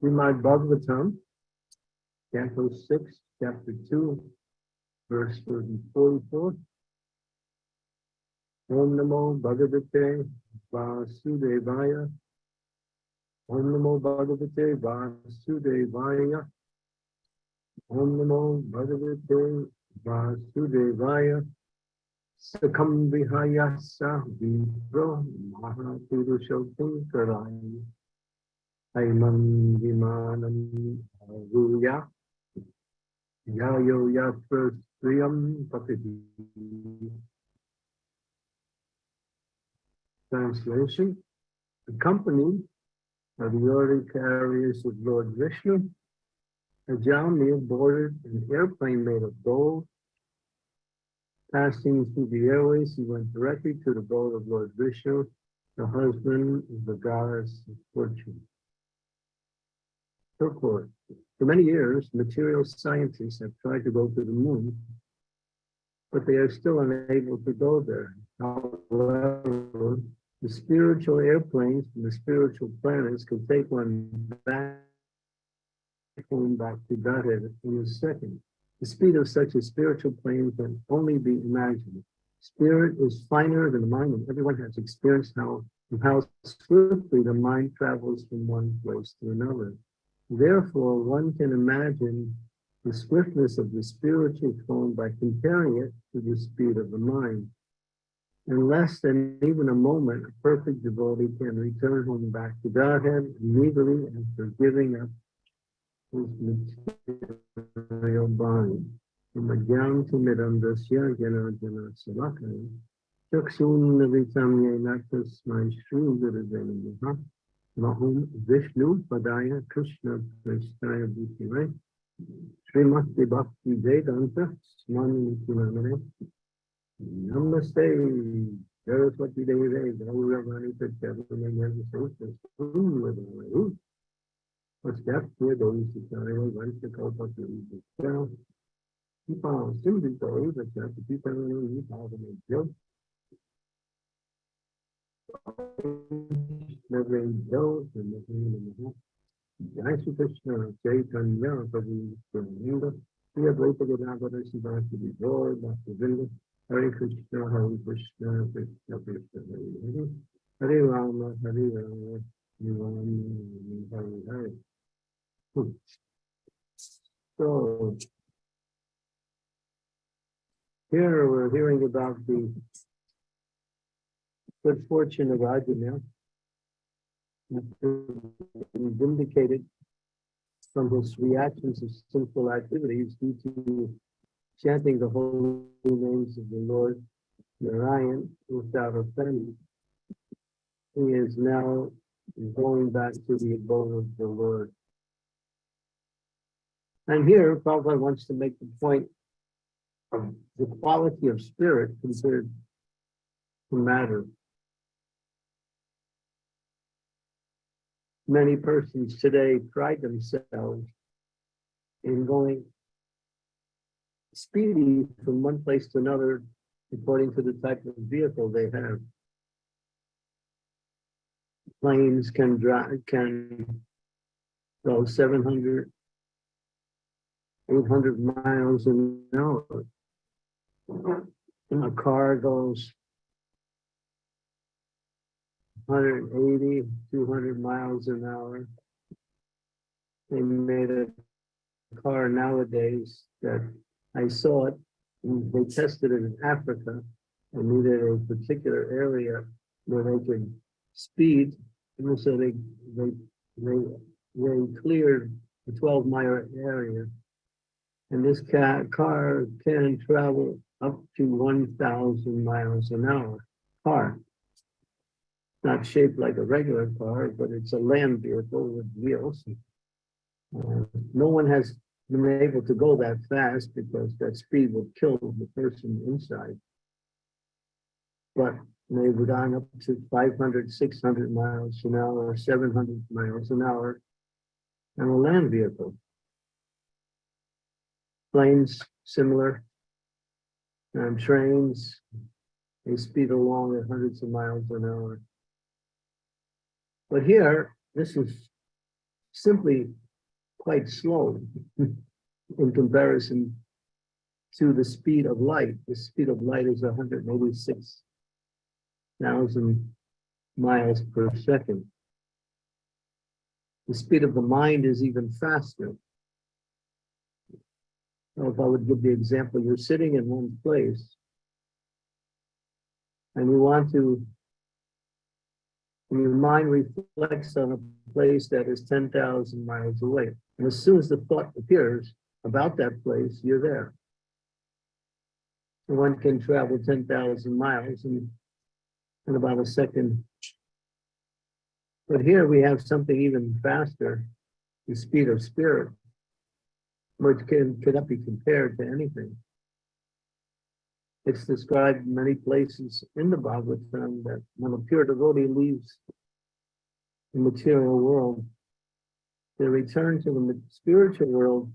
Srimad Bhagavatam, Canto 6, Chapter 2, verse 44. Om Namo Bhagavate Vasudevaya. Om Namo Bhagavate Vasudevaya. Om Namo Bhagavate Vasudevaya. Sakam Vihayasa Vipro Mahapurushotam Aimam Vimanam Aruya. Yayo Yatra Sriyam Patidi. Translation. Accompanied by the order carriers of Lord Vishnu, Ajamil boarded an airplane made of gold. Passing through the airways, he went directly to the boat of Lord Vishnu, the husband of the goddess of fortune. Purport. For many years, material scientists have tried to go to the moon, but they are still unable to go there. However, the spiritual airplanes from the spiritual planets can take one back home back to Godhead in a second. The speed of such a spiritual plane can only be imagined. Spirit is finer than the mind, and everyone has experienced how, how swiftly the mind travels from one place to another. Therefore, one can imagine the swiftness of the spiritual phone by comparing it to the speed of the mind. In less than even a moment, a perfect devotee can return home back to Godhead immediately after giving up his material body. From Ajnam to Midam Dasya Jana Jana Salakaya. Chaksun Navitam Yenakas My Shri Guru Mahum Vishnu Padaya Krishna Prestaya Bhutire Srimati Bhakti Vedanta Swami Kinamane Namaste Saraswati Devi Gauravani Pachavani Namaste What's that for those who carry once the Kalpa to Keep on simply those that have to keep on you and Jai Krishna, Prabhu, Hare Krishna, Hare Krishna, Krishna Krishna, Hare Hare, Hare Rama, Hare Rama, Rama, Hare Hare. So, here we're hearing about the good fortune of Arjuna vindicated from his reactions of sinful activities due to chanting the holy names of the Lord Narayan without offending. He is now going back to the abode of the Lord. And here, Prabhupada wants to make the point of the quality of spirit considered to matter. Many persons today pride themselves in going speedy from one place to another according to the type of vehicle they have. Planes can drive can go 700, 800 miles an hour. A car goes 180, 200 miles an hour. They made a car nowadays that I saw it. They tested it in Africa and needed a particular area where they could speed. And so they they they they cleared the 12 mile area. And this car, car can travel up to 1,000 miles an hour car. Not shaped like a regular car, but it's a land vehicle with wheels. Uh, no one has been able to go that fast because that speed would kill the person inside. But they've gone up to 500, 600 miles an hour, 700 miles an hour on a land vehicle. Planes, similar. And trains, they speed along at hundreds of miles an hour. But here, this is simply quite slow in comparison to the speed of light. The speed of light is 186,000 miles per second. The speed of the mind is even faster. So if I would give the example, you're sitting in one place and you want to, your mind reflects on a place that is 10,000 miles away. And as soon as the thought appears about that place, you're there. one can travel 10,000 miles in, in about a second. But here we have something even faster, the speed of spirit, which can cannot be compared to anything. It's described in many places in the Bhagavatam that when a pure devotee leaves the material world, the return to the spiritual world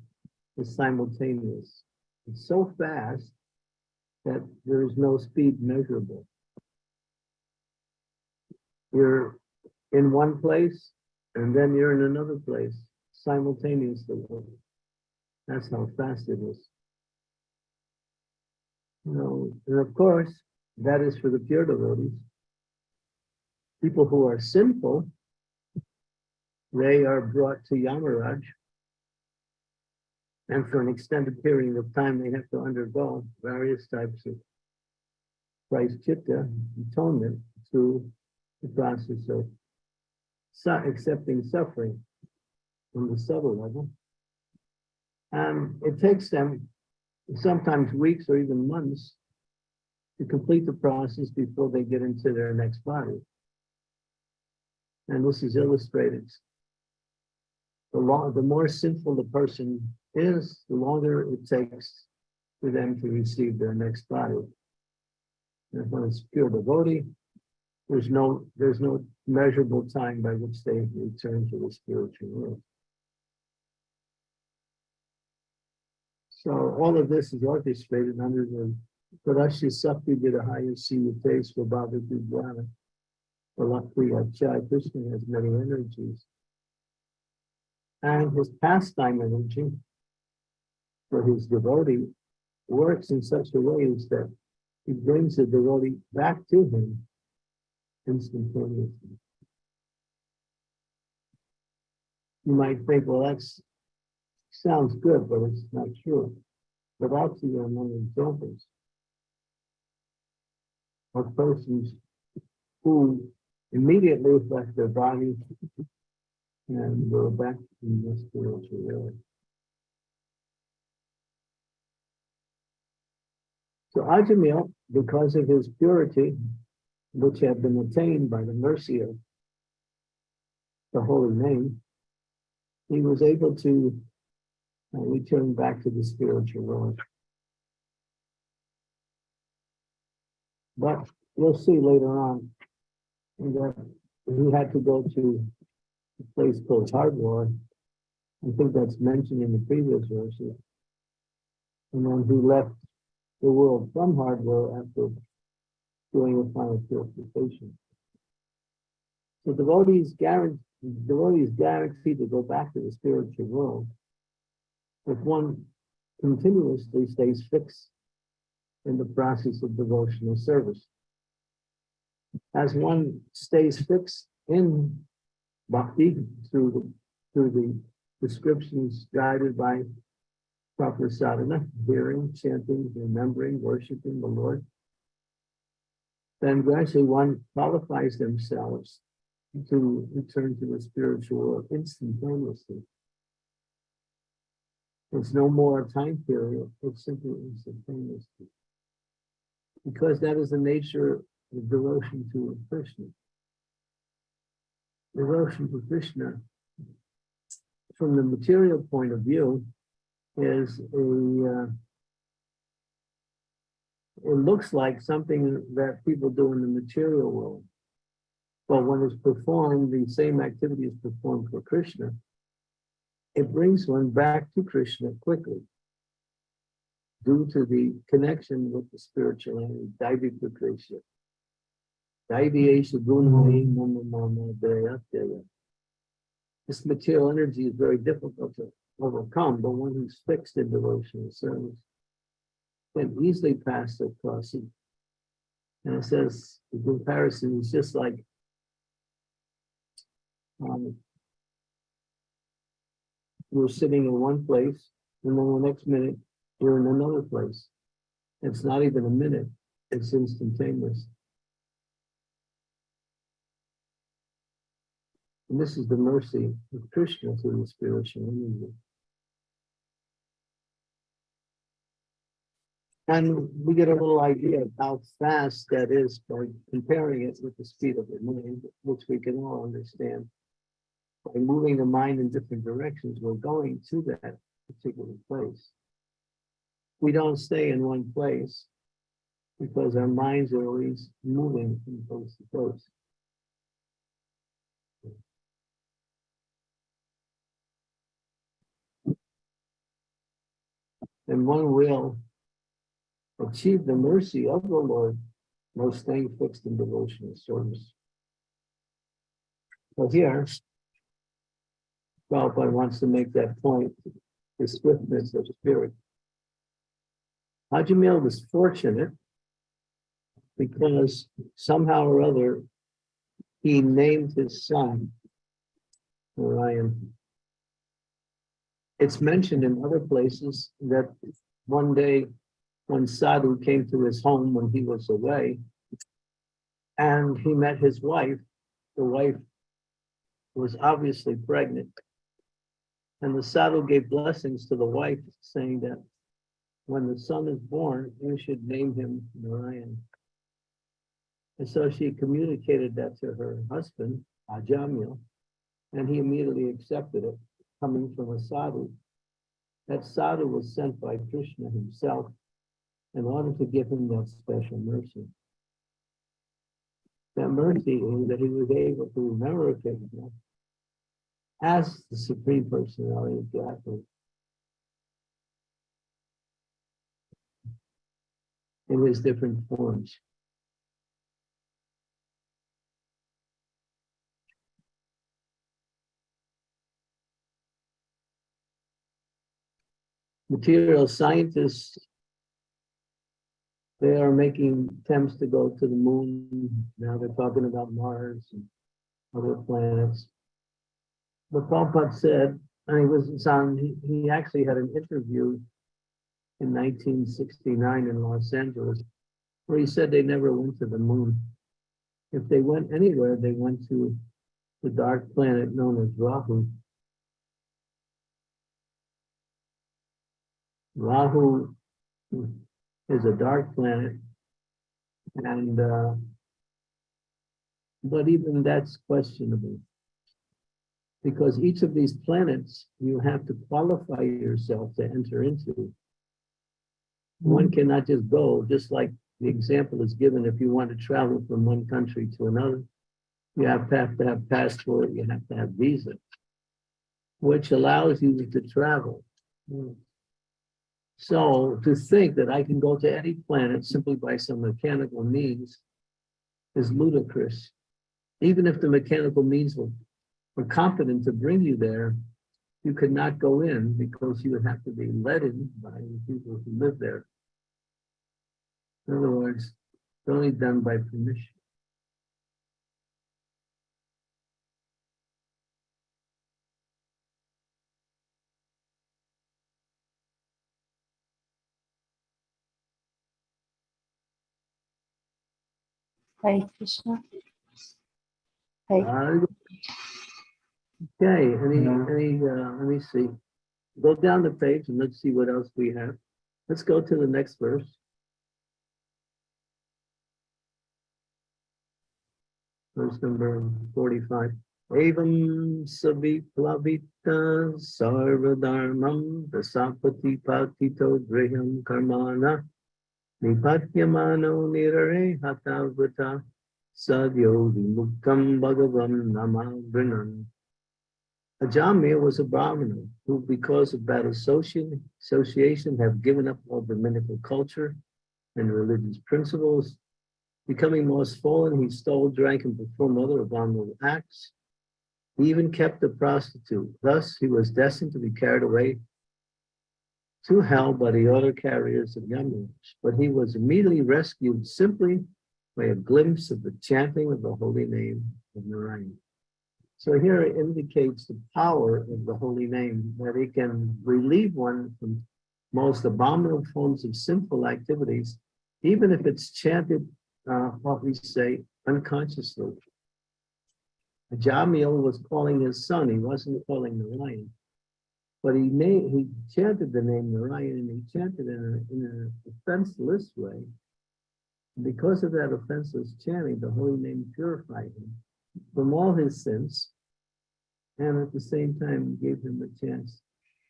is simultaneous. It's so fast that there is no speed measurable. You're in one place and then you're in another place simultaneously. That's how fast it is. Know, and of course, that is for the pure devotees. People who are sinful, they are brought to Yamaraj. And for an extended period of time, they have to undergo various types of chitta atonement through the process of accepting suffering from the subtle level. And it takes them sometimes weeks or even months to complete the process before they get into their next body. And this is illustrated. The, long, the more sinful the person is, the longer it takes for them to receive their next body. And when it's pure devotee, there's no there's no measurable time by which they return to the spiritual world. So all of this is orchestrated under the Parashi Sakti Vidahaya Siyate Swabhava Vijnana. Chai Krishna has many energies. And his pastime energy for his devotee works in such a way as that he brings the devotee back to him instantaneously. You might think, well, that sounds good, but it's not true. But actually, are many examples of persons who immediately left their bodies and go back in the spiritual world. So Ajamil, because of his purity, which had been attained by the mercy of the holy name, he was able to and we turn back to the spiritual world. But you'll see later on that he had to go to a place called Hardwar. I think that's mentioned in the previous verses. And then he left the world from Hardwar after doing a final purification. So devotees guarantee devotees guaranteed to go back to the spiritual world if one continuously stays fixed in the process of devotional service. As one stays fixed in bhakti through the, through the descriptions guided by proper sadhana, hearing, chanting, remembering, worshiping the Lord, then gradually one qualifies themselves to return to the spiritual world instantaneously. There's no more a time period, it's simply instantaneous. Because that is the nature of devotion to Krishna. Devotion to Krishna, from the material point of view, is a uh, it looks like something that people do in the material world. But when it's performed, the same activity is performed for Krishna, it brings one back to Krishna quickly due to the connection with the spiritual entity, Daivika Krishna. this material energy is very difficult to overcome, but one who's fixed in devotional service can easily pass the crossing. And it says the comparison is just like um, we're sitting in one place, and then the next minute you're in another place. It's not even a minute, it's instantaneous. And this is the mercy of Krishna through the spiritual energy. And we get a little idea of how fast that is by comparing it with the speed of the mind, which we can all understand. By moving the mind in different directions, we're going to that particular place. We don't stay in one place because our minds are always moving from place to place. And one will achieve the mercy of the Lord while staying fixed in devotional service. So here, Prabhupada wants to make that point, the swiftness of spirit. Ajamil was fortunate because somehow or other he named his son Orion. It's mentioned in other places that one day when Sadhu came to his home when he was away, and he met his wife, the wife was obviously pregnant. And the Sadhu gave blessings to the wife, saying that when the son is born, you should name him Narayan. And so she communicated that to her husband, Ajamil, and he immediately accepted it, coming from a sadhu. That sadhu was sent by Krishna himself in order to give him that special mercy. That mercy that he was able to remember Krishna as the Supreme Personality of Godhead. In his different forms. Material scientists they are making attempts to go to the moon. Now they're talking about Mars and other planets. But Prabhupada said, and he was on, he, he actually had an interview in 1969 in Los Angeles, where he said they never went to the moon. If they went anywhere, they went to the dark planet known as Rahu. Rahu is a dark planet. And, uh, but even that's questionable. Because each of these planets, you have to qualify yourself to enter into. One mm-hmm. cannot just go, just like the example is given, if you want to travel from one country to another, you have to have, to have passport, you have to have visa, which allows you to travel. Mm. So to think that I can go to any planet simply by some mechanical means is ludicrous. Even if the mechanical means were, were competent to bring you there, you could not go in because you would have to be led in by the people who live there. In other words, it's only done by permission. Hare Krishna. Hare Okay, any, any, uh, let me see. Go down the page and let's see what else we have. Let's go to the next verse. Verse number forty-five. Evam saviplavita sarvadharmam dasapati patito griham karmana nipatyamano nirare hatavata sadyo vimuktam bhagavam namavrinan. Ajamil was a Brahmana who, because of bad association, have given up all Brahminical culture and religious principles. Becoming more swollen, he stole, drank, and performed other abominable acts. He even kept a prostitute. Thus, he was destined to be carried away to hell by the other carriers of Yamaraj. But he was immediately rescued simply by a glimpse of the chanting of the holy name of Narayan. So here it indicates the power of the holy name, that it can relieve one from most abominable forms of sinful activities, even if it's chanted, uh, what we say, unconsciously. Jamil was calling his son, he wasn't calling Narayan. But he made, he chanted the name Narayan and he chanted in a, in an offenseless way. Because of that offenseless chanting, the holy name purified him from all his sins. And at the same time, gave him a chance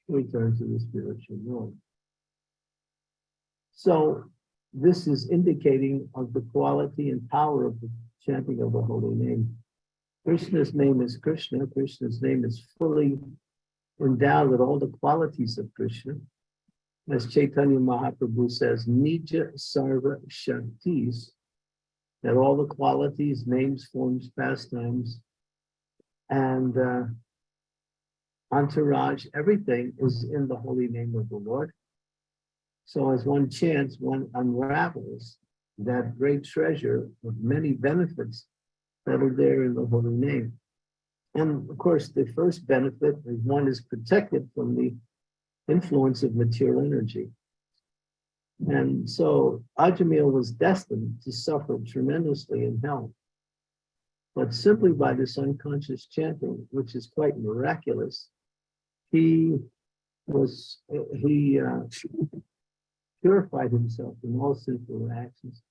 to return to the spiritual world. So this is indicating of the quality and power of the chanting of the holy name. Krishna's name is Krishna. Krishna's name is fully endowed with all the qualities of Krishna. As Chaitanya Mahaprabhu says, Nija Sarva Shaktis, that all the qualities, names, forms, pastimes, and uh, entourage, everything is in the holy name of the Lord. So as one chants, one unravels that great treasure of many benefits that are there in the holy name. And of course, the first benefit is one is protected from the influence of material energy. And so Ajamil was destined to suffer tremendously in hell. But simply by this unconscious chanting, which is quite miraculous, he was, he uh, purified himself from all sinful actions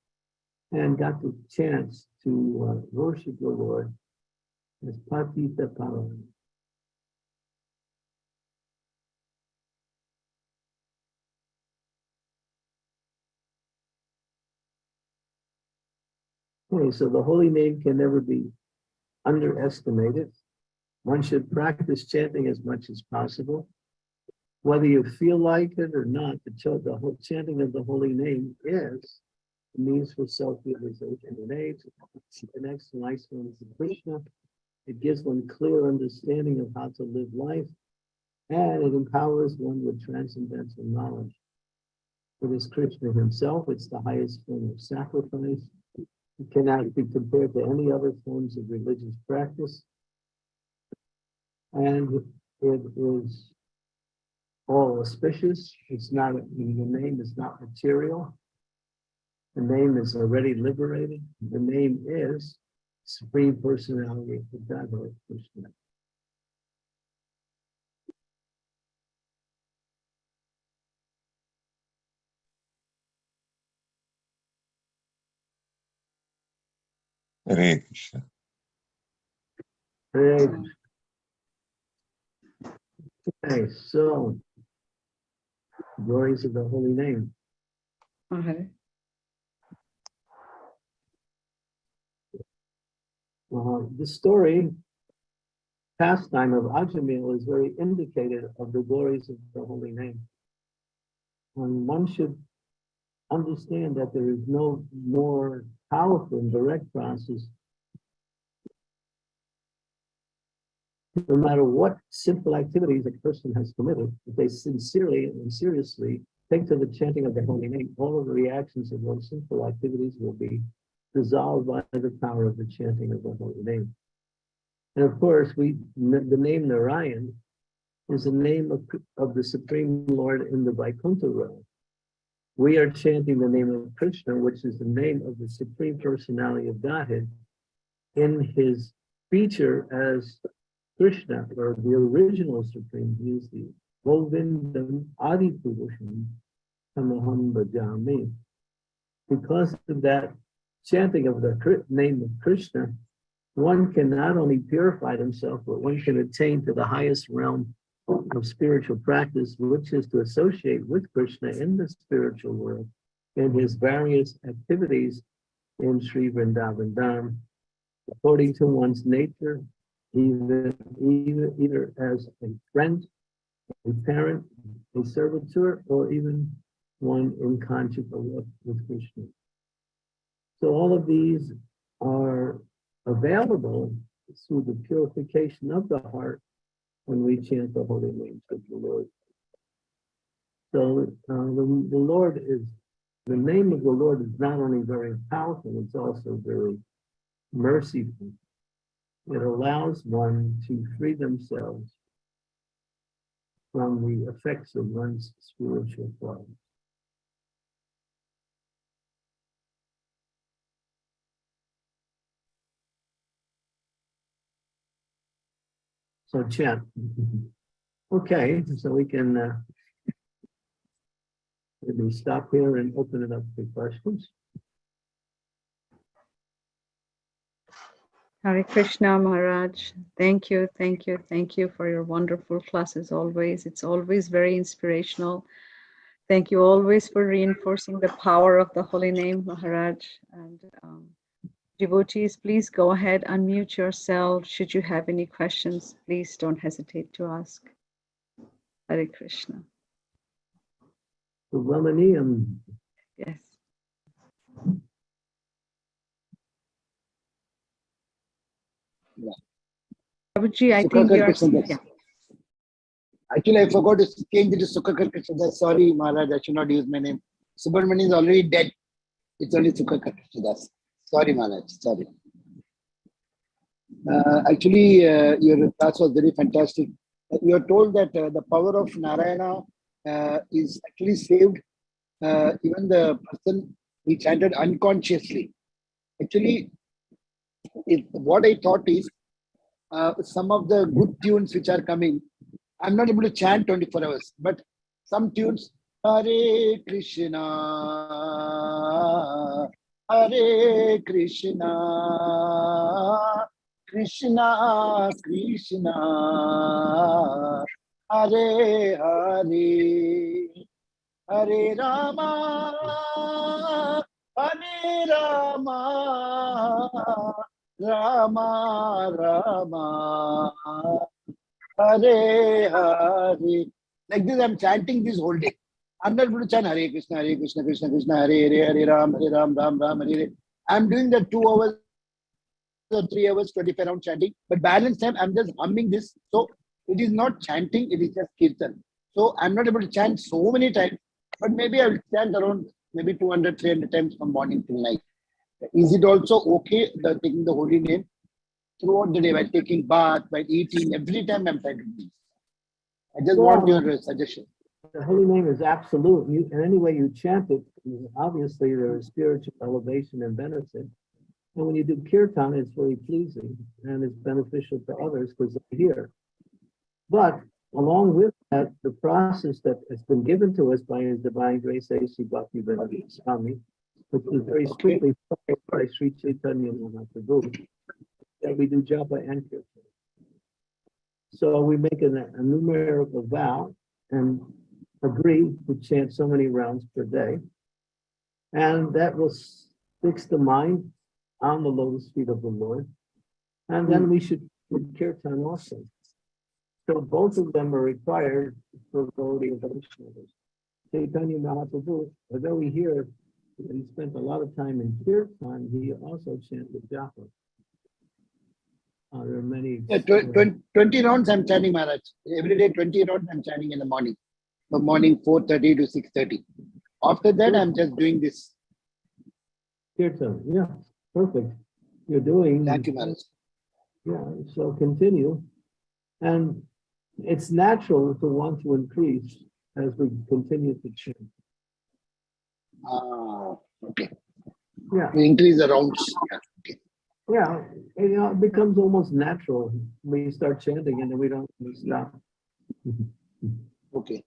and got the chance to uh, worship the Lord as Patita Pavan. Okay, so the holy name can never be underestimated. One should practice chanting as much as possible. Whether you feel like it or not, the, ch- the chanting of the holy name is a means for self-realization and age. It connects nice ones of Krishna. It gives one clear understanding of how to live life, and it empowers one with transcendental knowledge. It is Krishna himself, it's the highest form of sacrifice. It cannot be compared to any other forms of religious practice. And it is all auspicious. It's not, the name is not material. The name is already liberated. The name is Supreme Personality of the Godhead, Krishna. Hare Krishna. Great. Okay, so glories of the holy name. Hare Uh, the story, pastime of Ajamil is very indicative of the glories of the holy name. And one should understand that there is no more powerful and direct process. No matter what simple activities a person has committed, if they sincerely and seriously take to the chanting of the holy name, all of the reactions of those simple activities will be dissolved by the power of the chanting of the holy name. And of course, we the name Narayan is the name of, of the Supreme Lord in the Vaikuntha realm. We are chanting the name of Krishna, which is the name of the Supreme Personality of Godhead, in his feature as Krishna, or the original Supreme. The Govindam Adi Purusham Tamaham Bhajami. Because of that chanting of the name of Krishna, one can not only purify himself, but one can attain to the highest realm of spiritual practice, which is to associate with Krishna in the spiritual world in his various activities in Sri Vrindavan Dham, according to one's nature, either, either, either as a friend, a parent, a servitor, or even one in conjugal with Krishna. So all of these are available through the purification of the heart when we chant the holy names of the Lord. So uh, the, the Lord is, the name of the Lord is not only very powerful, it's also very merciful. It allows one to free themselves from the effects of one's spiritual problems. So chant. Okay, so we can uh, maybe stop here and open it up for questions. Hare Krishna Maharaj. Thank you, thank you, thank you for your wonderful classes always. It's always very inspirational. Thank you always for reinforcing the power of the holy name, Maharaj. And um, devotees, please go ahead, unmute yourself. Should you have any questions, please don't hesitate to ask. Hare Krishna. The Ramaniyam, Yes. Prabhuji, I think you're, yeah. Actually, I forgot to change it to Sukhakar Krishnadas. Sorry, Maharaj, I should not use my name. Subramani is already dead. It's only Sukhakar Krishnadas. Sorry, Maharaj. Sorry. Uh, actually, uh, your class was very fantastic. You are told that uh, the power of Narayana uh, is actually saved uh, even the person he chanted unconsciously. Actually, it, what I thought is uh, some of the good tunes which are coming, I'm not able to chant 24 hours, but some tunes, Hare Krishna, Hare Krishna, Krishna Krishna, Hare Hare, Hare Rama, Hare Rama, Rama Rama, Hare Hare. Like this, I'm chanting this whole day. I'm not to chant Hare Krishna, Hare Krishna, Krishna Krishna, Hare Hare, Hare Ram, Hare Ram, Ram Ram, Hare Hare. I'm doing the two hours or three hours, 25 round chanting. But balance time, I'm just humming this. So it is not chanting, it is just kirtan. So I'm not able to chant so many times, but maybe I will chant around maybe 200, 300 times from morning till night. Is it also okay the taking the holy name throughout the day while taking bath, while eating, every time I'm trying to do this. I just want your suggestion. The holy name is absolute. You, and any way you chant it, obviously there is spiritual elevation and benefit. And when you do kirtan, it's very pleasing and it's beneficial to others because they hear. But along with that, the process that has been given to us by His Divine Grace, A.C. Bhaktivedanta Swami, which is very strictly followed by Sri Chaitanya Mahaprabhu, that we do japa and kirtan. So we make a, a numerical vow and agree to chant so many rounds per day. And that will fix the mind on the lotus feet of the Lord. And then we should do kirtan also. So both of them are required for Gaudiya Vaishnavas. Chaitanya Mahaprabhu, although we hear that he spent a lot of time in kirtan, he also chanted japa. Uh, there are many. Yeah, tw- twen- 20 rounds I'm chanting Maharaj. Every day 20 rounds I'm chanting in the morning. From morning 4.30 to 6.30. After that, I'm just doing this. Kirtan, yeah, perfect. You're doing. Thank you, Maharaj. Yeah, so continue. And it's natural to want to increase as we continue to chant. Ah, okay. Yeah, We increase the rounds. Yeah, okay. yeah, you know, it becomes almost natural. when you start chanting and then we don't stop. Okay.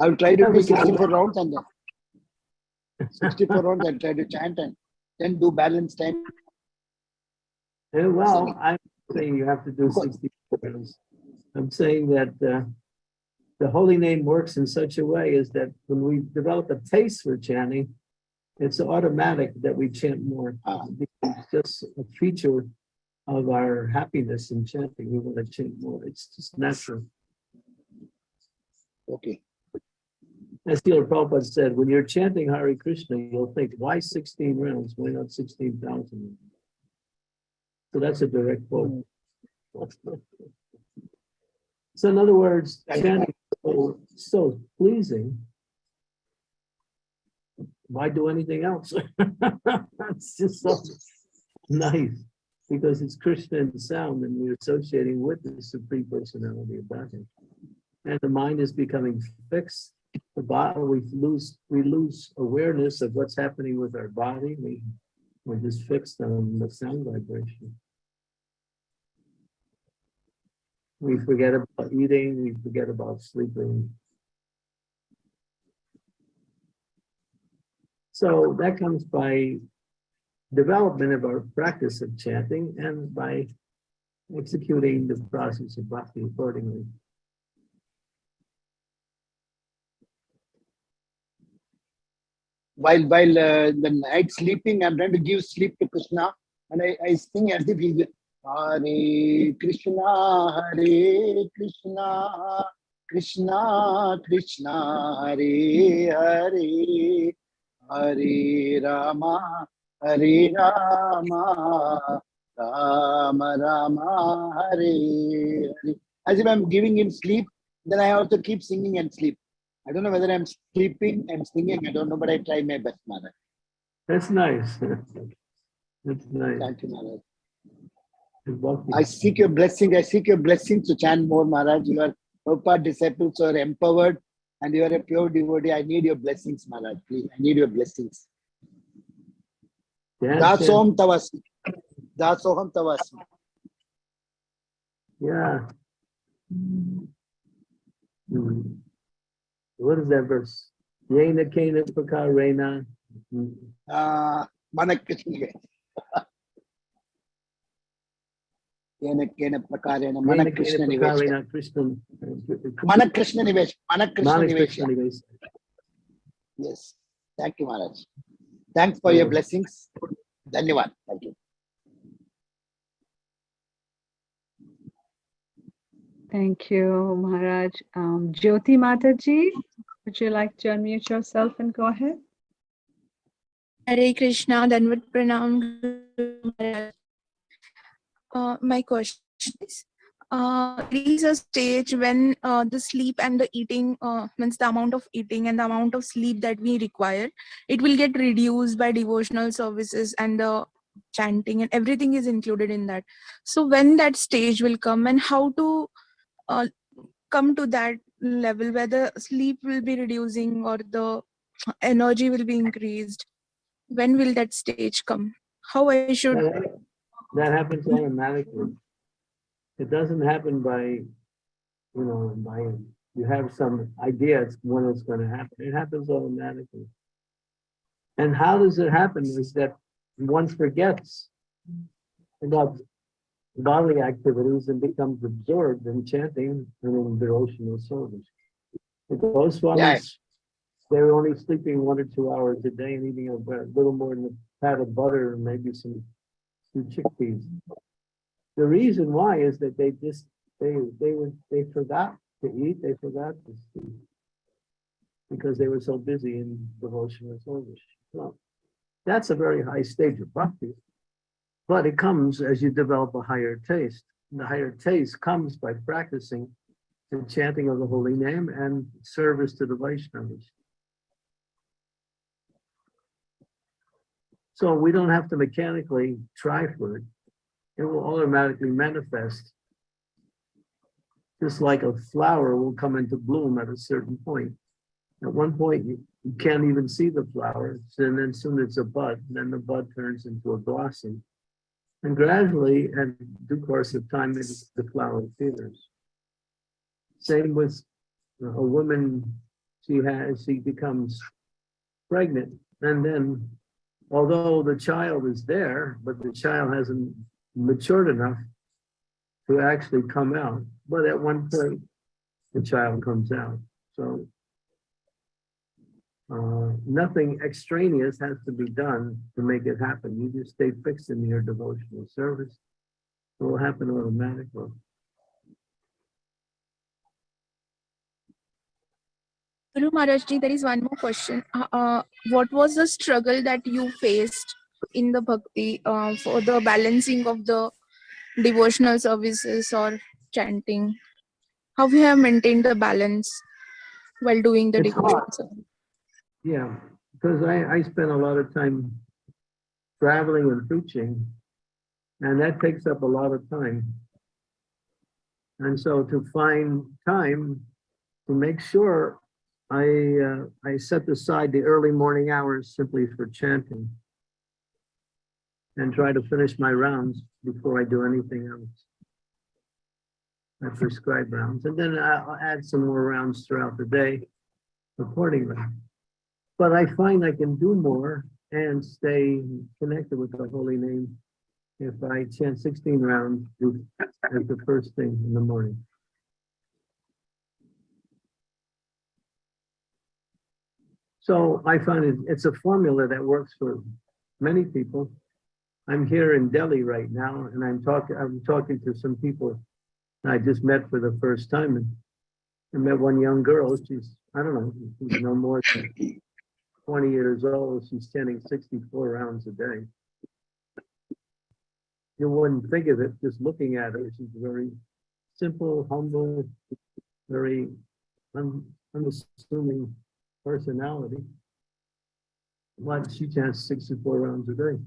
I'll try to do 64 rounds and then 64 rounds I'll try to chant and then do balance time. And well, I'm saying you have to do 64 rounds. I'm saying that uh, the holy name works in such a way is that when we develop a taste for chanting, it's automatic that we chant more. Ah. It's just a feature of our happiness in chanting. We want to chant more. It's just natural. Okay. As Srila Prabhupada said, when you're chanting Hare Krishna, you'll think, why 16 rounds? Why not 16,000? So that's a direct quote. So in other words, chanting is so, so pleasing. Why do anything else? It's just so nice, because it's Krishna sound and we're associating with the supreme personality of Godhead. And the mind is becoming fixed. The body, we lose, we lose awareness of what's happening with our body. We, we're just fixed on the sound vibration. We forget about eating, we forget about sleeping. So that comes by development of our practice of chanting and by executing the process of bhakti accordingly. While while uh, the night sleeping, I'm trying to give sleep to Krishna, and I, I sing as if he's Hare Krishna, Hare Krishna, Krishna Krishna, Hare Hare, Hare Rama, Hare Rama, Rama Rama, Hare Hare. As if I'm giving him sleep, then I also keep singing and sleep. I don't know whether I'm sleeping and singing. I don't know, but I try my best, Maharaj. That's nice. That's nice. Thank you, Maharaj. I seek your blessing. I seek your blessings to chant more, Maharaj. You are Prabhupada disciples are empowered and you are a pure devotee. I need your blessings, Maharaj. Please, I need your blessings. Chant. Dasoham tavasi. Dasoham tavasi. Yeah. Hmm. What is that verse? Yena kena pakarena. Hmm. Uh, Manakrishna. Yena kena prakarena Yena Manakrishna kena Nivesh. Krishna. Manakrishna Nivesh. Krishna Nivesh. Yes. Thank you, Maharaj. Thanks for your blessings. Dhanyavad. Thank you. Thank you, Maharaj. Um, Jyoti Mataji, would you like to unmute yourself and go ahead? Hare Krishna, Danvat Pranam. Uh, my question is, uh, there is a stage when uh, the sleep and the eating, uh, means the amount of eating and the amount of sleep that we require, it will get reduced by devotional services and the chanting and everything is included in that. So when that stage will come and how to uh, come to that level where the sleep will be reducing or the energy will be increased when will that stage come how i should That happens automatically. It doesn't happen by, you know, by, you have some idea it's when it's gonna happen. It happens automatically. And how does it happen is that one forgets about bodily activities and becomes absorbed in chanting and in devotional service. The Goswamis, they're only sleeping one or two hours a day and eating a little more than a pat of butter and maybe some two chickpeas. The reason why is that they just, they, they were, they forgot to eat, they forgot to sleep. Because they were so busy in devotional service. Well, that's a very high stage of bhakti. But it comes as you develop a higher taste. And the higher taste comes by practicing the chanting of the holy name and service to the Vaishnavas. So we don't have to mechanically try for it. It will automatically manifest. Just like a flower will come into bloom at a certain point. At one point, you, can't even see the flower, and then soon it's a bud, and then the bud turns into a blossom. And gradually, in due course of time, maybe the flower appears. Same with a woman, she has, she becomes pregnant, and then although the child is there, but the child hasn't matured enough to actually come out. But at one point, the child comes out. So uh, nothing extraneous has to be done to make it happen. You just stay fixed in your devotional service. It will happen automatically. Guru Maharaj ji, there is one more question. Uh, uh, what was the struggle that you faced in the bhakti uh, for the balancing of the devotional services or chanting? How we have maintained the balance while doing the It's devotional hard. service? Yeah, because I, I spend a lot of time traveling and preaching, and that takes up a lot of time. And so to find time to make sure I, uh, I set aside the early morning hours simply for chanting and try to finish my rounds before I do anything else. I prescribe rounds, and then I'll add some more rounds throughout the day accordingly. But I find I can do more and stay connected with the holy name if I chant 16 rounds as the first thing in the morning. So I find it, it's a formula that works for many people. I'm here in Delhi right now and I'm talking, I'm talking to some people I just met for the first time and I met one young girl. She's, I don't know, she's no more than 20 years old. She's chanting 64 rounds a day. You wouldn't think of it just looking at her. She's very simple, humble, very un, unassuming personality. But she chants 64 rounds a day.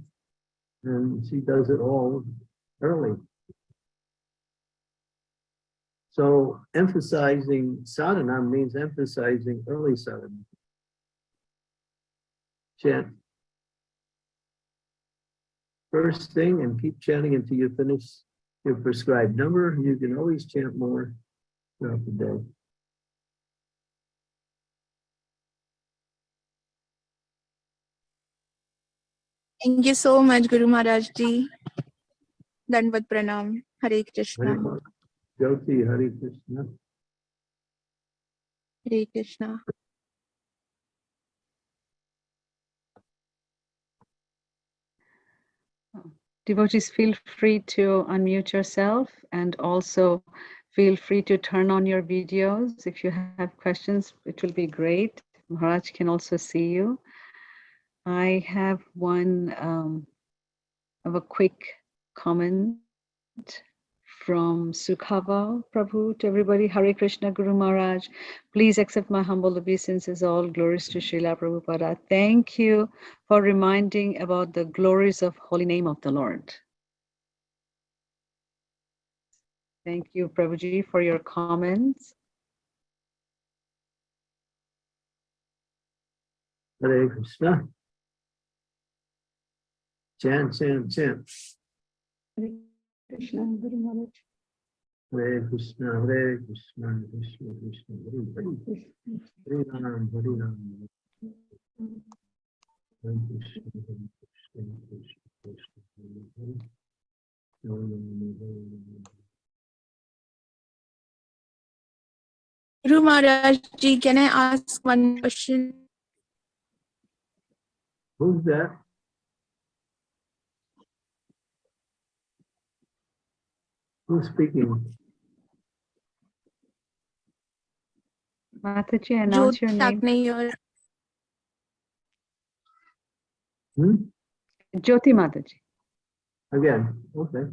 And she does it all early. So emphasizing sadhana means emphasizing early sadhana. Chant first thing and keep chanting until you finish your prescribed number. You can always chant more throughout the day. Thank you so much, Guru Maharaj Ji. Dandavat Pranam. Hare Krishna. Hare Jyoti Hare Krishna. Hare Krishna. Devotees, feel free to unmute yourself and also feel free to turn on your videos. If you have questions, it will be great. Maharaj can also see you. I have one um, of a quick comment from Sukhava Prabhu to everybody. Hare Krishna Guru Maharaj. Please accept my humble obeisances. All glories to Srila Prabhupada. Thank you for reminding about the glories of holy name of the Lord. Thank you, Prabhuji, for your comments. Hare Krishna. Chant, chant, chant. Krishna Guru Maharaj. Hare Krishna, Hare Krishna, Krishna Krishna, Hare Hare. Hare Ram, Hare Ram. Hare Krishna, Hare Krishna, Krishna Krishna, Hare Hare. Hare Ram, Hare Ram. Guru Maharaj Ji, can I ask one question? Who's that? Who's speaking? Mataji, announce Jyoti your name. Takne. Hmm? Jyoti Mataji. Again, okay.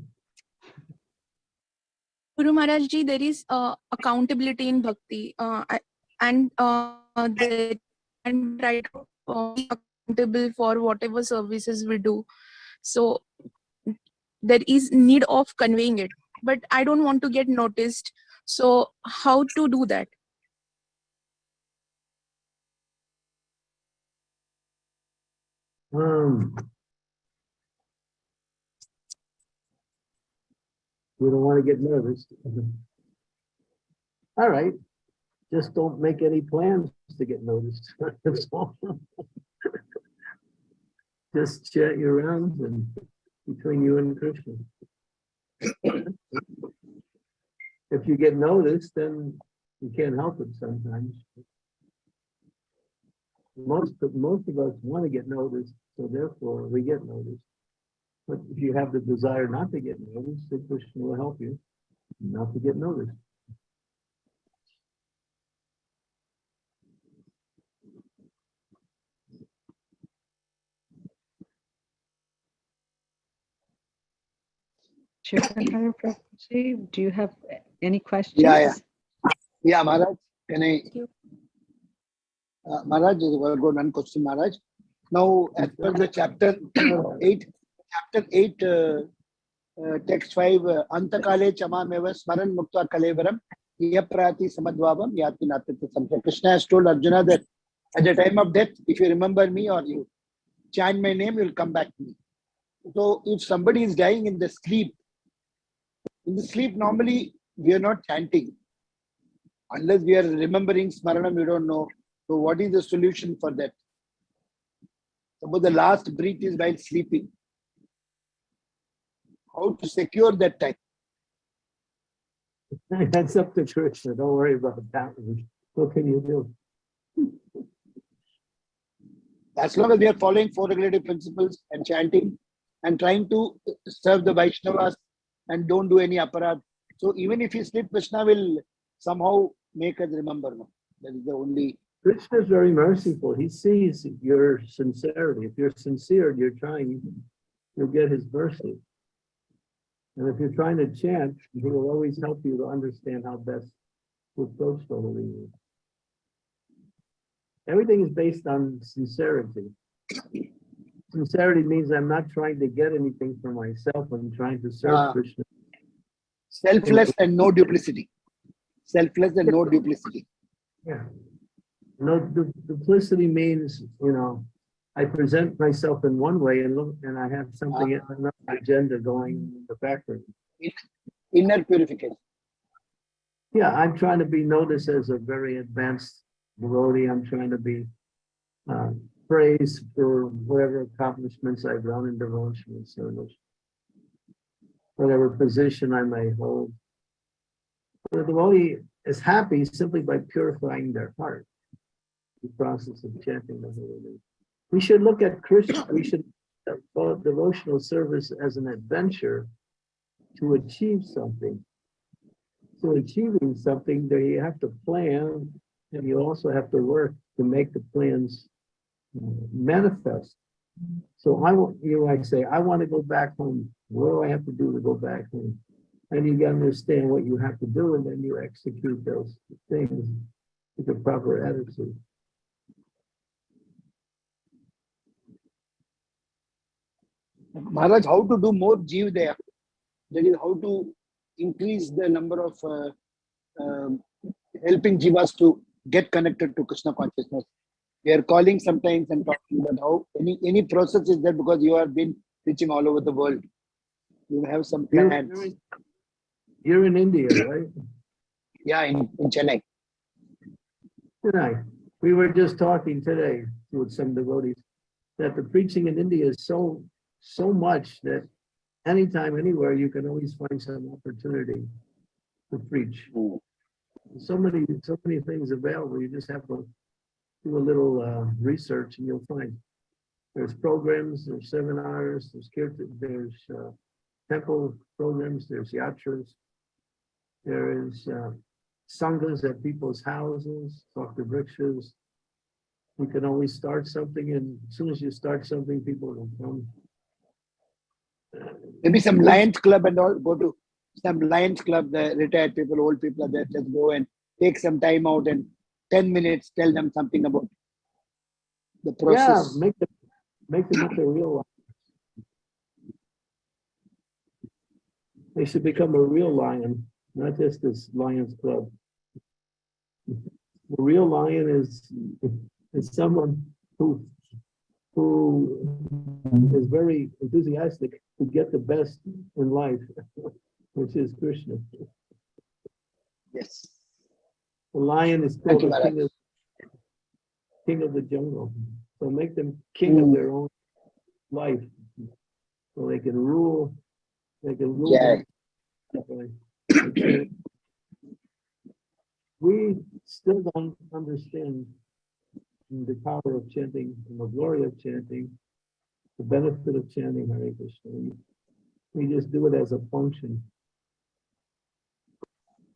Guru Maharaj Ji, there is uh, accountability in bhakti, uh, I- and uh, the and right uh, be accountable for whatever services we do. So there is need of conveying it, but I don't want to get noticed. So how to do that? Um. You don't want to get nervous. All right, just don't make any plans to get noticed. Just chat your rounds and between you and Krishna. If you get noticed, then you can't help it sometimes. Most, of most of us want to get noticed, so therefore we get noticed. But if you have the desire not to get noticed, then Krishna will help you not to get noticed. Chiranjana Prabhuji, do you have any questions? yeah. Yeah, Yeah, Maharaj, can I? you. Uh, Maharaj, I got one question, Maharaj. Now, as per the chapter eight, chapter eight, uh, uh, text five, uh, Antakale Chamameva Smaran Mukta Kalevaram, Yaprati Samadvavam Yati Natita Samsa. Krishna has told Arjuna that at the time of death, if you remember me or you chant my name, you'll come back to me. So, if somebody is dying in the sleep, in the sleep, normally we are not chanting. Unless we are remembering Smaranam, we don't know. So, what is the solution for that? Suppose the last breath is while sleeping. How to secure that time? That's up to Krishna. Don't worry about that. What can you do? As long as we are following four regulative principles and chanting and trying to serve the Vaishnavas and don't do any aparad. So even if you sleep, Krishna will somehow make us remember. No? That is the only. Krishna is very merciful. He sees your sincerity. If you're sincere, you're trying, you'll get his mercy. And if you're trying to chant, he will always help you to understand how best to approach the holy. Everything is based on sincerity. Sincerity means I'm not trying to get anything for myself. I'm trying to serve Ah. Krishna. Selfless and no duplicity. Selfless and no duplicity. Yeah. No, du- duplicity means, you know, I present myself in one way and look, and I have something, another agenda going in the background. Inner purification. Yeah, I'm trying to be noticed as a very advanced devotee. I'm trying to be uh, praised for whatever accomplishments I've done in devotional service. Whatever position I may hold. The devotee is happy simply by purifying their heart. The process of chanting the holy name. We should look at Krishna, we should follow devotional service as an adventure to achieve something. So achieving something, there you have to plan, and you also have to work to make the plans manifest. So I want, you know, I say, I want to go back home. What do I have to do to go back home? And you understand what you have to do, and then you execute those things with the proper attitude. Maharaj, how to do more Jeev there? That is how to increase the number of uh, um, helping Jivas to get connected to Krishna consciousness. We are calling sometimes and talking about how any any process is there because you have been preaching all over the world. You have some You're, plans. you're in- you're in India, right? Yeah, in, in Chennai. Tonight, we were just talking today with some devotees that the preaching in India is so, so much that anytime, anywhere, you can always find some opportunity to preach. Mm. So many, so many things available. You just have to do a little uh, research and you'll find. There's programs, there's seminars, there's kirtan, there's uh, temple programs, there's yatras. There is uh, sanghas at people's houses, talk to rickshaws. You can always start something and as soon as you start something, people will come. Uh, Maybe some Lions Club and all. Go to some Lions Club. The retired people, old people are there. Just go and take some time out and ten minutes. Tell them something about the process. Yeah, make them, make them into real life. They should become a real lion, not just this Lions Club. The real lion is, is someone who, who is very enthusiastic to get the best in life, which is Krishna. Yes. The lion is called you, the king of, king of the jungle. So make them king of Mm. their own life. So they can rule, they can rule. Yeah. Okay. We still don't understand the power of chanting and the glory of chanting, the benefit of chanting Hare Krishna. We just do it as a function.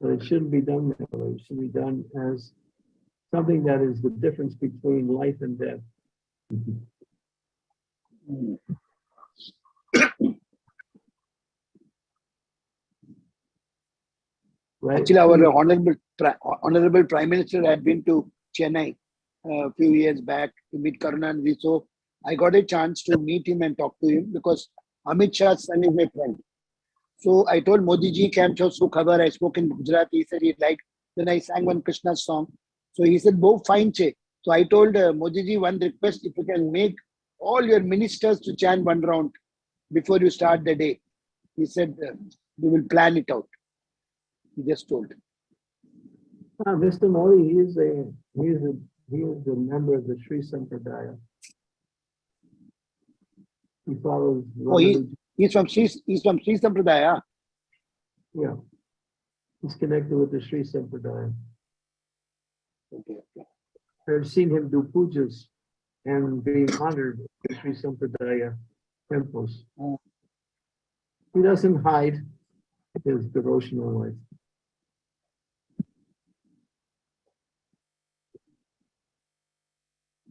But it shouldn't be done that way. It should be done as something that is the difference between life and death. Right? Actually, our honorable honorable Prime Minister had been to Chennai uh, a few years back to meet Karunanidhi. So I got a chance to meet him and talk to him because Amit Shah's son is my friend. So I told Modi ji, Kam Su Khabar. I spoke in Gujarati. He said he liked. Then I sang one Krishna song. So he said, Bo fine che. So I told uh, Modi ji one request if you can make all your ministers to chant one round before you start the day. He said, uh, we will plan it out. He just told. Ah, Mr. Modi, he is a, he is a, he is a member of the Sri Sampradaya. He follows. Oh, he- He's from Sri, he's from Sri Sampradaya. Yeah. He's connected with the Sri Sampradaya. Okay. okay. I've seen him do pujas and being honored in Sri Sampradaya temples. Oh. He doesn't hide his devotional life.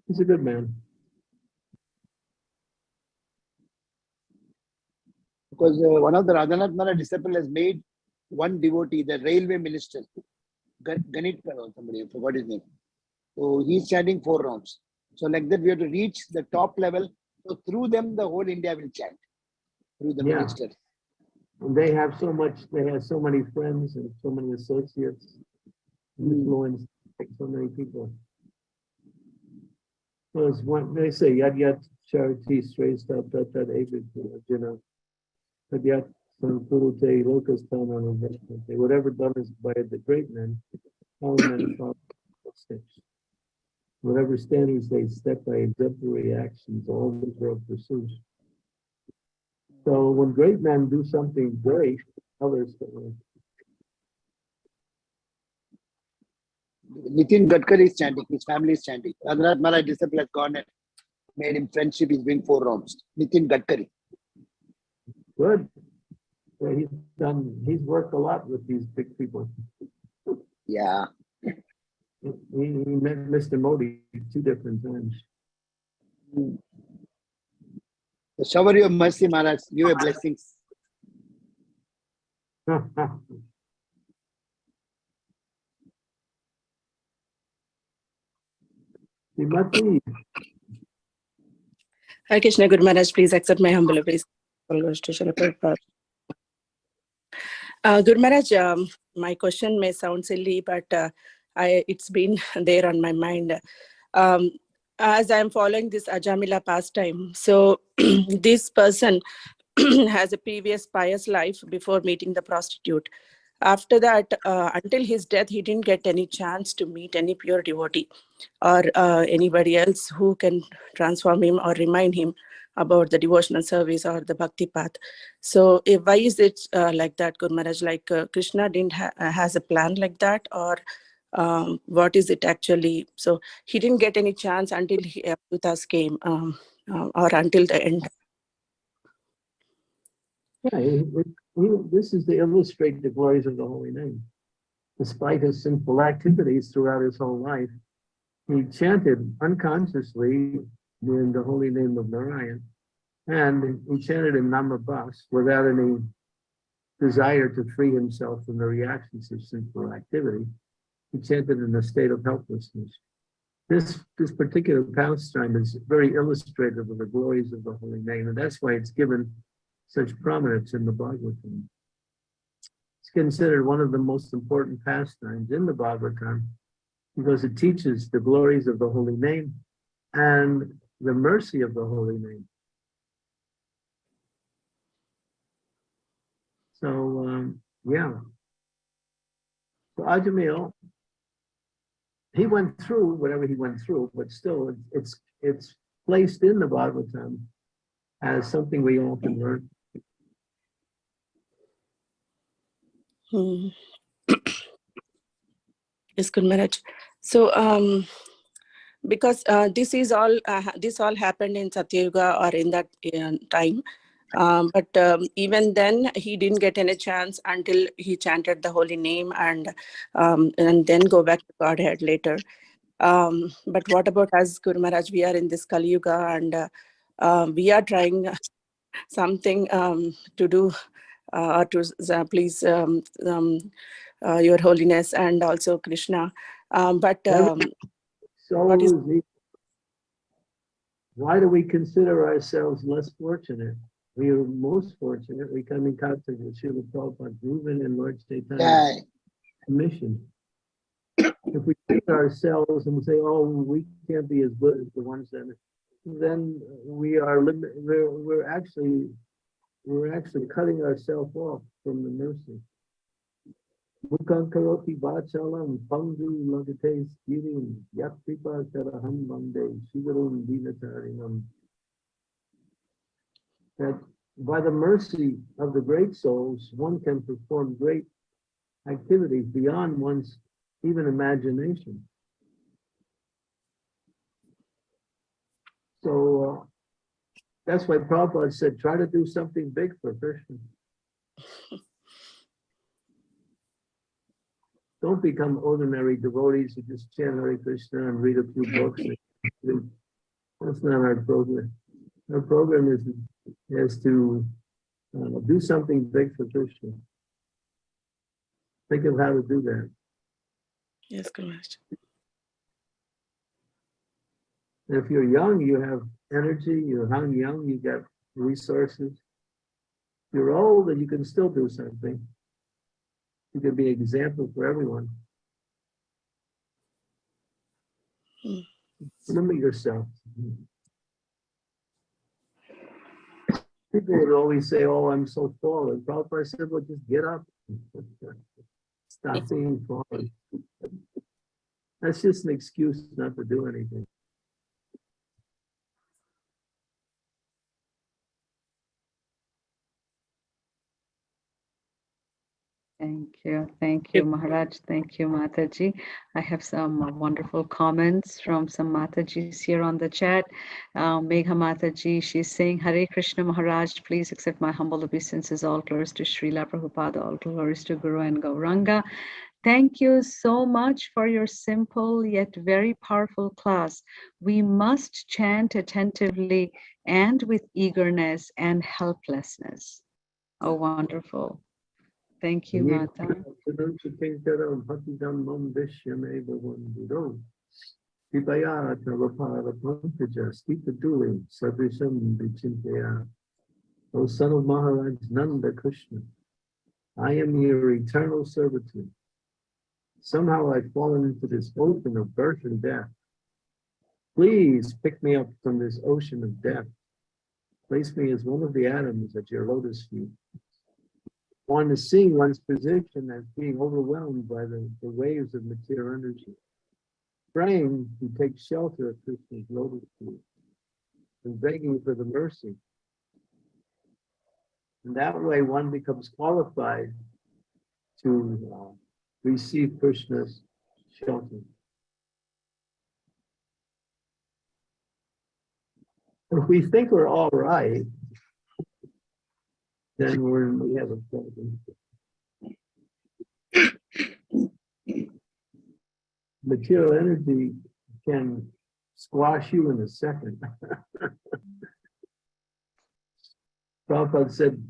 He's a good man. Because uh, one of the Radhanath Maharaj disciple has made one devotee, the railway minister, Gan- Ganit or somebody, I forgot his name. So he's chanting four rounds. So like that, we have to reach the top level. So through them, the whole India will chant. Through the Yeah. minister. And they have so much, they have so many friends and so many associates. Influence like so many people. It's one, they say, yad yad charity strays tat tat avid, you know. Yad sankurute tanam investment. Whatever done is by the great men. Whatever standards they set by exemplary actions, all the world pursues. So when great men do something great, others. Nitin Gadkari is chanting, his family is chanting. Radhanath Maharaj disciple has gone and made him friendship, he's doing four rounds. Nitin Gadkari. Good. Well, he's done, he's worked a lot with these big people. Yeah. He, he met Mr. Modi two different times. So shower your mercy, Maharaj, give your blessings. Srimati, Hare Krishna Guru Maharaj, please accept my humble obeisance. Uh, Guru Maharaj, um, my question may sound silly, but uh, I, it's been there on my mind. Um, as I'm following this Ajamila pastime, so this person has a previous pious life before meeting the prostitute. After that, uh, until his death, he didn't get any chance to meet any pure devotee or uh, anybody else who can transform him or remind him about the devotional service or the bhakti path. So eh, why is it uh, like that, Guru Maharaj? Like uh, Krishna didn't ha- uh, has a plan like that or um, what is it actually? So he didn't get any chance until he, Avdutas came um, uh, or until the end. yeah, this is to illustrate the glories of the holy name. Despite his sinful activities throughout his whole life, he chanted unconsciously in the holy name of Narayan. And he chanted in Namabhas without any desire to free himself from the reactions of sinful activity. He chanted in a state of helplessness. This, this particular pastime is very illustrative of the glories of the holy name, and that's why it's given such prominence in the Bhagavatam. It's considered one of the most important pastimes in the Bhagavatam because it teaches the glories of the holy name and the mercy of the holy name. So, um, yeah. So Ajamil, he went through whatever he went through, but still it's, it's, it's placed in the Bhagavatam as something we all can learn. Hmm. yes, Guru Maharaj. So, um, because uh, this is all, uh, this all happened in Satyuga or in that uh, time. Um, but um, even then, he didn't get any chance until he chanted the holy name and um, and then go back to Godhead later. Um, but what about us, Guru Maharaj? We are in this Kali Yuga and uh, uh, we are trying something um, to do uh, or to please um, um, uh, Your Holiness and also Krishna. Um, but um, So is- why do we consider ourselves less fortunate? We are most fortunate. We come in contact with Srila Prabhupada, Reuben and Lord Chaitanya Yeah, mission. If we think ourselves and say, oh, we can't be as good as the ones that, then we are limit, we're, we're actually, we're actually cutting ourselves off from the mercy. Vachalam pangu lagate skirim. That by the mercy of the great souls, one can perform great activities beyond one's even imagination. So uh, that's why Prabhupada said, try to do something big for Krishna. Don't become ordinary devotees who just chant Hare Krishna and read a few books. That's not our program. Our program is, is to uh, do something big for Krishna. Think of how to do that. yes. And if you're young, you have energy, you're young, young, you got resources. You're old and you can still do something. You can be an example for everyone. Hmm. Limit yourself. People would always say, oh, I'm so tall. And Prabhupada said, well, just get up. Stop being tall. That's just an excuse not to do anything. Thank you. Thank you, Maharaj. Thank you, Mataji. I have some uh, wonderful comments from some Matajis here on the chat. Uh, Megha Mataji, she's saying, Hare Krishna Maharaj, please accept my humble obeisances. All glories to Srila Prabhupada, all glories to Guru and Gauranga. Thank you so much for your simple yet very powerful class. We must chant attentively and with eagerness and helplessness. Oh, wonderful. Thank you, Mata. O son of Maharaj Nanda Krishna, I am your eternal servitude. Somehow I've fallen into this ocean of birth and death. Please pick me up from this ocean of death. Place me as one of the atoms at your lotus feet one is seeing one's position as being overwhelmed by the, the waves of material energy. Praying to take shelter of Krishna's lotus feet and begging for the mercy. And that way one becomes qualified to uh, receive Krishna's shelter. If we think we're all right, then we're, we have a problem. Material energy can squash you in a second. Prabhupada said,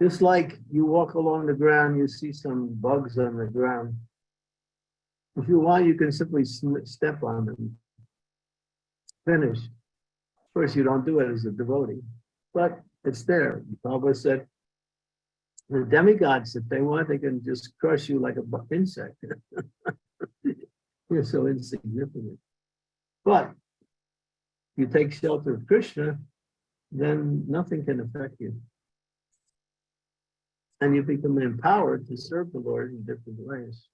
just like you walk along the ground, you see some bugs on the ground. If you want, you can simply step on them. Finish. Of course, you don't do it as a devotee, but it's there. Prabhupada said, the demigods, if they want, they can just crush you like a insect. You're so insignificant. But you take shelter of Krishna, then nothing can affect you. And you become empowered to serve the Lord in different ways.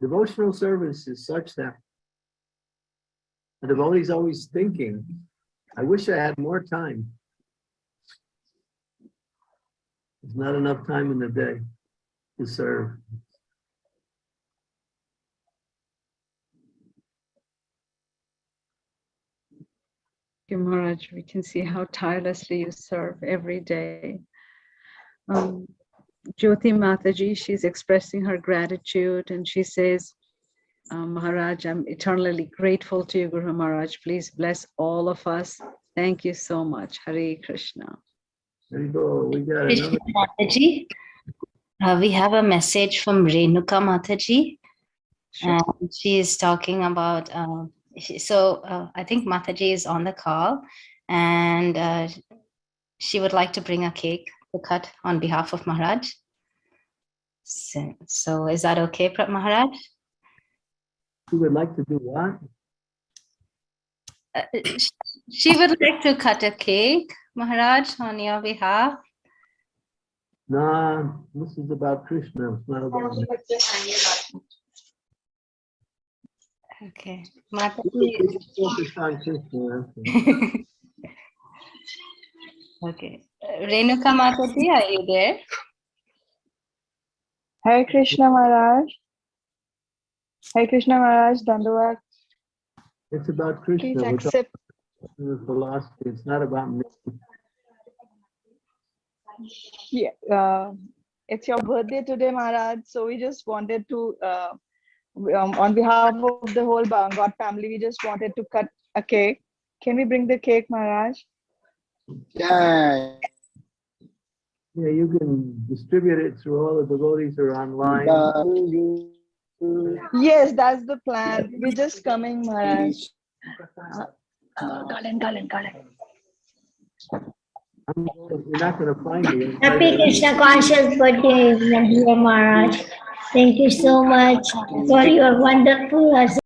Devotional service is such that the devotee is always thinking, I wish I had more time. There's not enough time in the day to serve. you, Maharaj. We can see how tirelessly you serve every day. Um, Jyoti Mataji, she's expressing her gratitude and she says, um, Maharaj, I'm eternally grateful to you, Guru Maharaj. Please bless all of us. Thank you so much. Hare Krishna. There you go. We got Krishna. Mataji. Uh, we have a message from Renuka Mataji. Sure. And she is talking about, uh, she- so uh, I think Mataji is on the call and uh, she would like to bring a cake to cut on behalf of Maharaj. So, so is that okay, Pra- Maharaj? Who would like to do what? Uh, She would like to cut a cake, Maharaj, on your behalf. Nah, this is about Krishna. It's not about me. Okay. We Mataji, Focus on Krishna. okay. Uh, Renuka Mataji, are you there? Hare Krishna Maharaj. Hare Krishna Maharaj, Dandavat. It's about Krishna. Please We're talking accept. about philosophy. It's not about me. Yeah, uh, it's your birthday today, Maharaj. So we just wanted to, uh, um, on behalf of the whole Ba- God family, we just wanted to cut a cake. Can we bring the cake, Maharaj? Yeah. Yeah, you can distribute it through all the devotees who are online. Yes, that's the plan. We're just coming, Maharaj. I'm- You're not gonna find me. Happy Krishna conscious birthday, Nandita Maharaj. Thank you so much for your wonderful